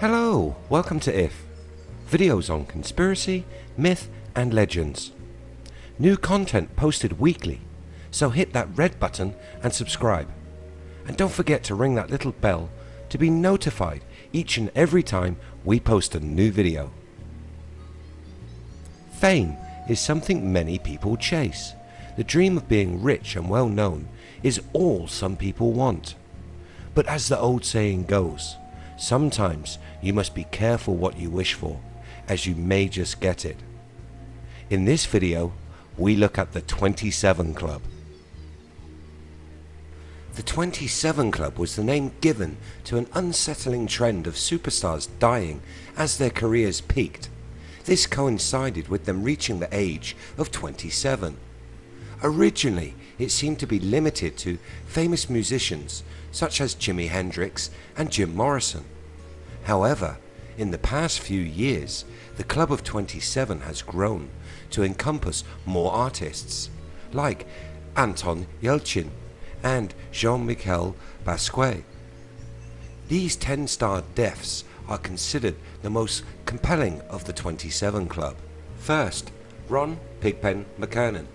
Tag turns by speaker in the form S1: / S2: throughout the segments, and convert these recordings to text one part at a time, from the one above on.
S1: Hello, welcome to IF, videos on conspiracy, myth and legends. New content posted weekly, so hit that red button and subscribe. And don't forget to ring that little bell to be notified each and every time we post a new video. Fame is something many people chase. The dream of being rich and well known is all some people want. But as the old saying goes, sometimes you must be careful what you wish for, as you may just get it. In this video, we look at the 27 Club. The 27 Club was the name given to an unsettling trend of superstars dying as their careers peaked. This coincided with them reaching the age of 27. Originally, it seemed to be limited to famous musicians such as Jimi Hendrix and Jim Morrison. However, in the past few years, the Club of 27 has grown to encompass more artists, like Anton Yelchin and Jean-Michel Basquiat. These 10-star deaths are considered the most compelling of the 27 Club. First, Ron Pigpen McKernan,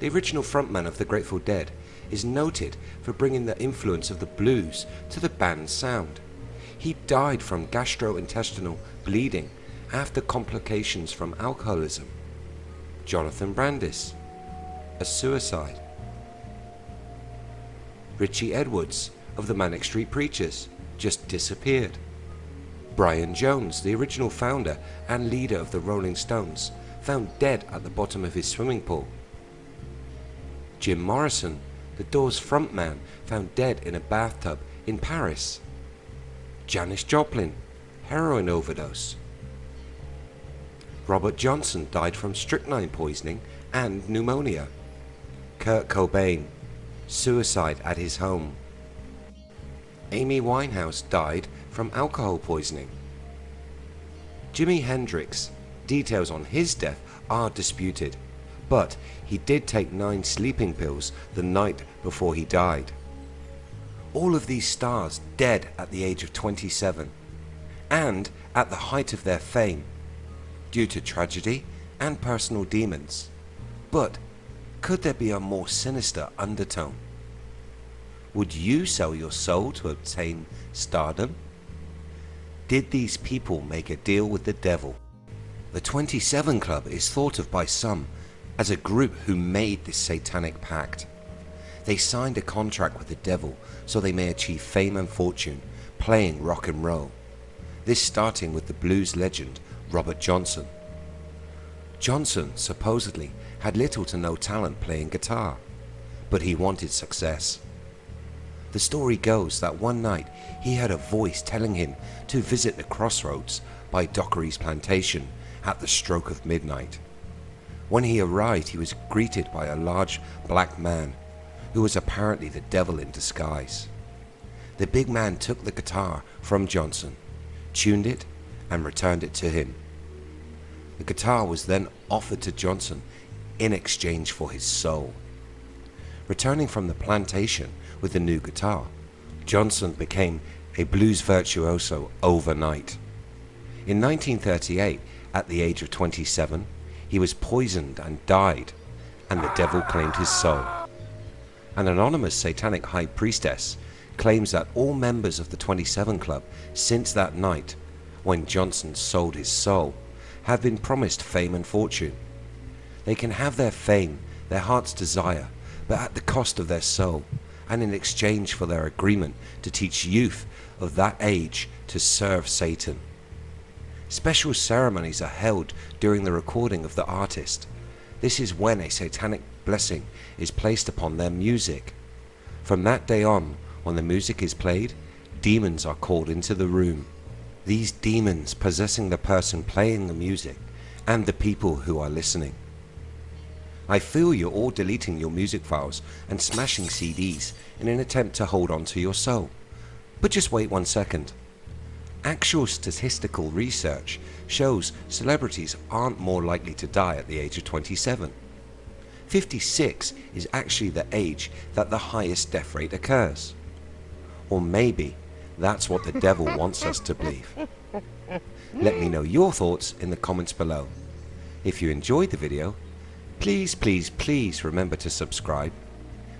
S1: the original frontman of the Grateful Dead, is noted for bringing the influence of the blues to the band's sound. He died from gastrointestinal bleeding after complications from alcoholism. Jonathan Brandis, a suicide. Richie Edwards of the Manic Street Preachers just disappeared. Brian Jones, the original founder and leader of the Rolling Stones, found dead at the bottom of his swimming pool. Jim Morrison, the Doors frontman, found dead in a bathtub in Paris. Janis Joplin, heroin overdose. Robert Johnson died from strychnine poisoning and pneumonia. Kurt Cobain, suicide at his home. Amy Winehouse died from alcohol poisoning. Jimi Hendrix, details on his death are disputed, but he did take nine sleeping pills the night before he died. All of these stars dead at the age of 27 and at the height of their fame due to tragedy and personal demons. But could there be a more sinister undertone? Would you sell your soul to obtain stardom? Did these people make a deal with the devil? The 27 Club is thought of by some as a group who made this satanic pact. They signed a contract with the devil so they may achieve fame and fortune playing rock and roll. This starting with the blues legend Robert Johnson. Johnson supposedly had little to no talent playing guitar, but he wanted success. The story goes that one night he heard a voice telling him to visit the crossroads by Dockery's plantation at the stroke of midnight. When he arrived he was greeted by a large black man who was apparently the devil in disguise. The big man took the guitar from Johnson, tuned it and returned it to him. The guitar was then offered to Johnson in exchange for his soul. Returning from the plantation with the new guitar, Johnson became a blues virtuoso overnight. In 1938, at the age of 27, he was poisoned and died, and the devil claimed his soul. An anonymous satanic high priestess claims that all members of the 27 Club since that night, when Johnson sold his soul, have been promised fame and fortune. They can have their fame, their heart's desire, but at the cost of their soul, and in exchange for their agreement to teach youth of that age to serve Satan. Special ceremonies are held during the recording of the artist. This is when a satanic blessing is placed upon their music. From that day on, when the music is played, demons are called into the room. These demons possessing the person playing the music and the people who are listening. I feel you're all deleting your music files and smashing CDs in an attempt to hold on to your soul. But just wait one second. Actual statistical research shows celebrities aren't more likely to die at the age of 27. 56 is actually the age that the highest death rate occurs. Or maybe that's what the devil wants us to believe. Let me know your thoughts in the comments below. If you enjoyed the video, please, please, please remember to subscribe.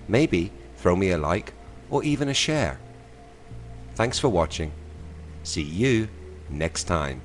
S1: Maybe throw me a like or even a share. Thanks for watching. See you next time.